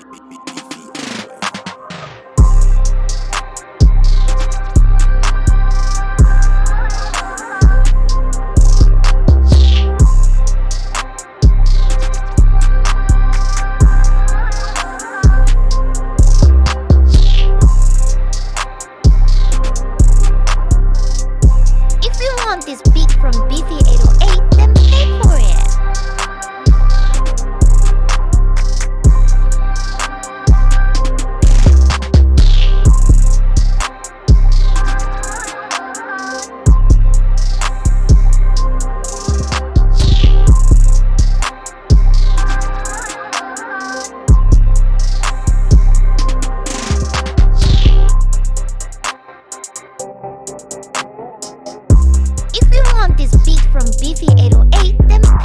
Beep, beep, beep. from Beefy808,